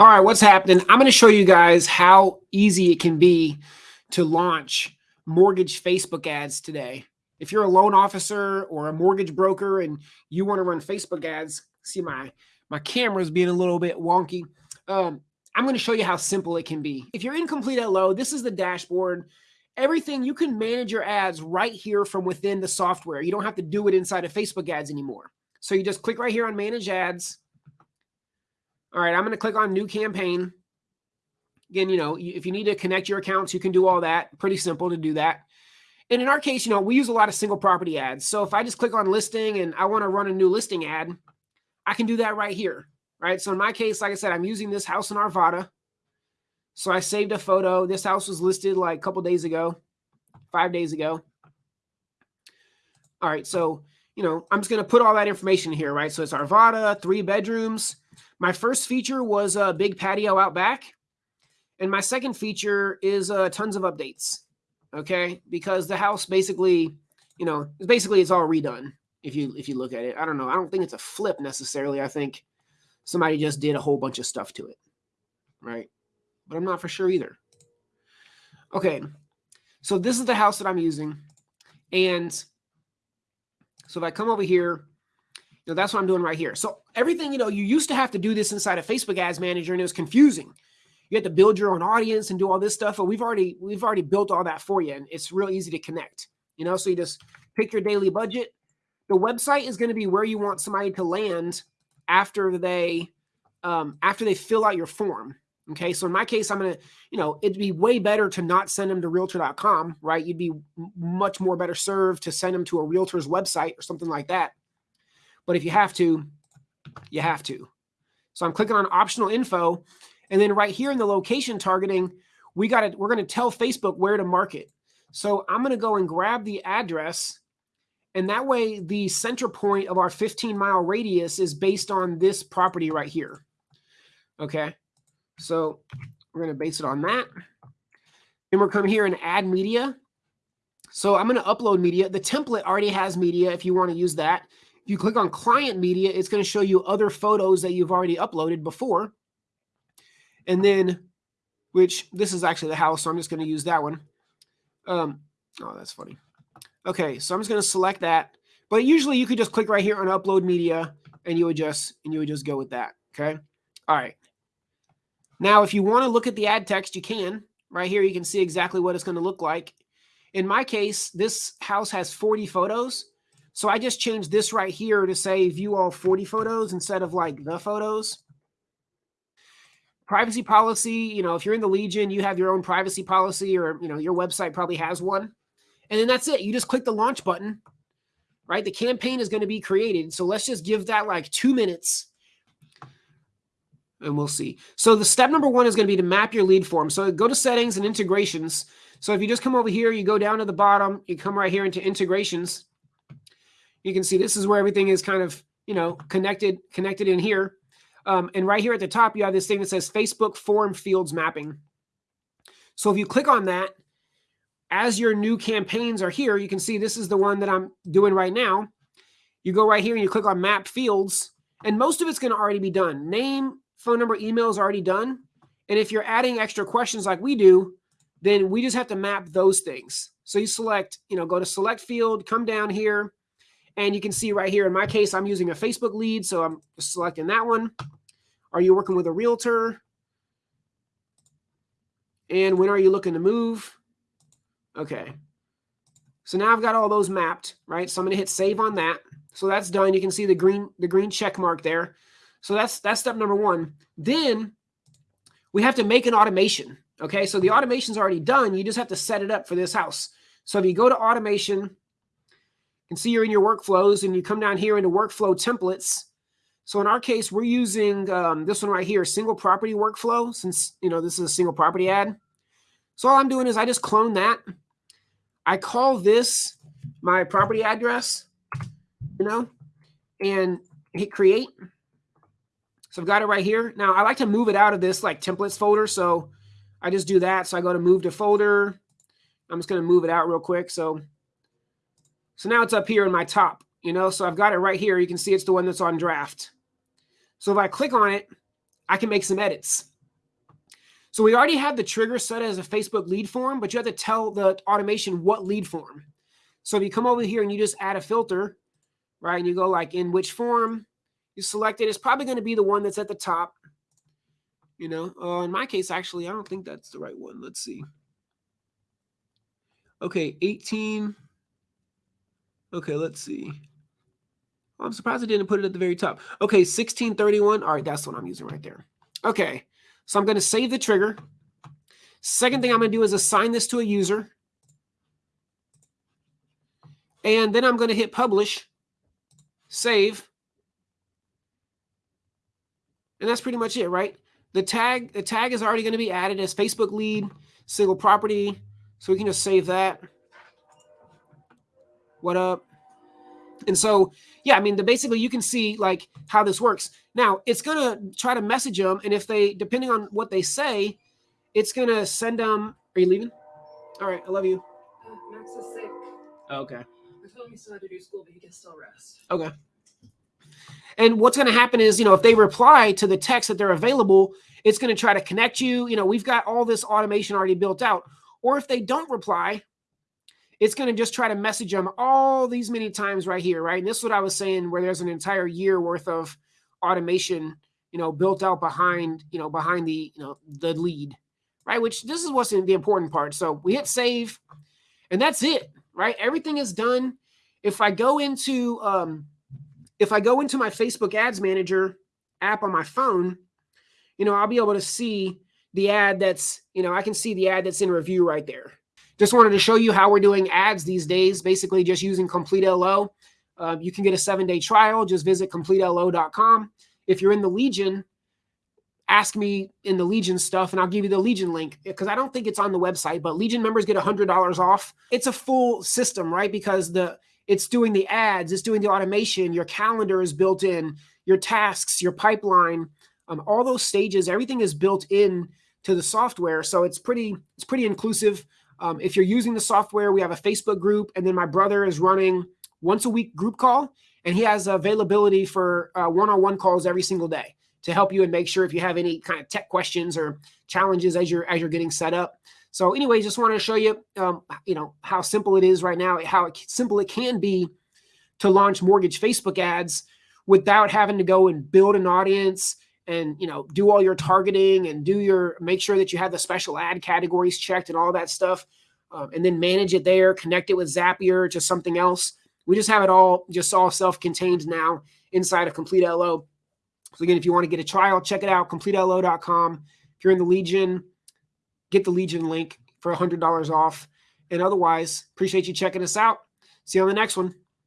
All right, what's happening? I'm going to show you guys how easy it can be to launch mortgage Facebook ads today. If you're a loan officer or a mortgage broker and you want to run Facebook ads, see my my camera's being a little bit wonky. Um, I'm going to show you how simple it can be. If you're incomplete at low, this is the dashboard. Everything you can manage your ads right here from within the software. You don't have to do it inside of Facebook ads anymore. So you just click right here on manage ads all right, I'm going to click on new campaign. Again, you know, if you need to connect your accounts, you can do all that. Pretty simple to do that. And in our case, you know, we use a lot of single property ads. So if I just click on listing and I want to run a new listing ad, I can do that right here, right? So in my case, like I said, I'm using this house in Arvada. So I saved a photo. This house was listed like a couple days ago, five days ago. All right, so, you know, I'm just going to put all that information here, right? So it's Arvada, three bedrooms. My first feature was a big patio out back. And my second feature is uh, tons of updates. Okay. Because the house basically, you know, basically it's all redone. If you, if you look at it, I don't know. I don't think it's a flip necessarily. I think somebody just did a whole bunch of stuff to it. Right. But I'm not for sure either. Okay. So this is the house that I'm using. And so if I come over here, know, that's what I'm doing right here. So everything, you know, you used to have to do this inside a Facebook ads manager and it was confusing. You had to build your own audience and do all this stuff, but we've already we've already built all that for you and it's real easy to connect. You know, so you just pick your daily budget. The website is going to be where you want somebody to land after they um, after they fill out your form. Okay, so in my case, I'm gonna, you know, it'd be way better to not send them to realtor.com, right? You'd be much more better served to send them to a realtor's website or something like that. But if you have to, you have to. So I'm clicking on optional info. And then right here in the location targeting, we got it. We're going to tell Facebook where to market. So I'm going to go and grab the address. And that way the center point of our 15 mile radius is based on this property right here. Okay. So we're going to base it on that. And we're coming here and add media. So I'm going to upload media. The template already has media if you want to use that. If you click on client media, it's going to show you other photos that you've already uploaded before. And then, which this is actually the house, so I'm just going to use that one. Um, oh, that's funny. Okay, so I'm just going to select that. But usually you could just click right here on upload media and you would just and you would just go with that. Okay. All right. Now, if you want to look at the ad text, you can. Right here, you can see exactly what it's going to look like. In my case, this house has 40 photos. So I just changed this right here to say view all 40 photos instead of like the photos. Privacy policy, you know, if you're in the Legion, you have your own privacy policy or, you know, your website probably has one. And then that's it. You just click the launch button, right? The campaign is going to be created. So let's just give that like two minutes and we'll see. So the step number one is going to be to map your lead form. So go to settings and integrations. So if you just come over here, you go down to the bottom, you come right here into integrations you can see this is where everything is kind of, you know, connected, connected in here. Um, and right here at the top, you have this thing that says Facebook form fields mapping. So if you click on that, as your new campaigns are here, you can see this is the one that I'm doing right now. You go right here and you click on map fields and most of it's going to already be done. Name, phone number, email is already done. And if you're adding extra questions like we do, then we just have to map those things. So you select, you know, go to select field, come down here, and you can see right here, in my case, I'm using a Facebook lead, so I'm selecting that one. Are you working with a realtor? And when are you looking to move? Okay. So now I've got all those mapped, right? So I'm going to hit save on that. So that's done. You can see the green the green check mark there. So that's that's step number one. Then we have to make an automation. Okay, so the automation's already done. You just have to set it up for this house. So if you go to automation, can see you're in your workflows and you come down here into workflow templates. So in our case, we're using um, this one right here, single property workflow, since you know this is a single property ad. So all I'm doing is I just clone that. I call this my property address, you know, and hit create. So I've got it right here. Now I like to move it out of this like templates folder. So I just do that. So I go to move to folder. I'm just going to move it out real quick. So so now it's up here in my top, you know, so I've got it right here. You can see it's the one that's on draft. So if I click on it, I can make some edits. So we already have the trigger set as a Facebook lead form, but you have to tell the automation what lead form. So if you come over here and you just add a filter, right, and you go like in which form, you select it, it's probably going to be the one that's at the top. You know, uh, in my case, actually, I don't think that's the right one. Let's see. Okay, 18. Okay, let's see. I'm surprised I didn't put it at the very top. Okay, 1631. All right, that's what I'm using right there. Okay, so I'm going to save the trigger. Second thing I'm going to do is assign this to a user. And then I'm going to hit publish, save. And that's pretty much it, right? The tag, the tag is already going to be added as Facebook lead, single property. So we can just save that. What up? And so, yeah, I mean, the, basically you can see like how this works. Now it's going to try to message them. And if they, depending on what they say, it's going to send them. Are you leaving? All right. I love you. Uh, Max is sick. Okay. I told him he still had to do school, but he can still rest. Okay. And what's going to happen is, you know, if they reply to the text that they're available, it's going to try to connect you. You know, we've got all this automation already built out. Or if they don't reply, it's going to just try to message them all these many times right here, right? And this is what I was saying, where there's an entire year worth of automation, you know, built out behind, you know, behind the, you know, the lead, right? Which this is what's in the important part. So we hit save, and that's it, right? Everything is done. If I go into, um, if I go into my Facebook Ads Manager app on my phone, you know, I'll be able to see the ad that's, you know, I can see the ad that's in review right there. Just wanted to show you how we're doing ads these days, basically just using Complete LO. Uh, you can get a seven day trial. Just visit CompleteLO.com. If you're in the Legion, ask me in the Legion stuff and I'll give you the Legion link because I don't think it's on the website, but Legion members get $100 off. It's a full system, right? Because the it's doing the ads, it's doing the automation, your calendar is built in, your tasks, your pipeline, um, all those stages, everything is built in to the software. So it's pretty, it's pretty inclusive. Um, if you're using the software, we have a Facebook group, and then my brother is running once a week group call, and he has availability for uh, one-on-one calls every single day to help you and make sure if you have any kind of tech questions or challenges as you're as you're getting set up. So anyway, just wanted to show you, um, you know, how simple it is right now, how simple it can be to launch mortgage Facebook ads without having to go and build an audience and you know do all your targeting and do your make sure that you have the special ad categories checked and all that stuff um, and then manage it there connect it with zapier to something else. We just have it all just all self-contained now inside of complete lo so again if you want to get a trial check it out completelo.com if you're in the legion get the legion link for $100 off. And otherwise appreciate you checking us out. See you on the next one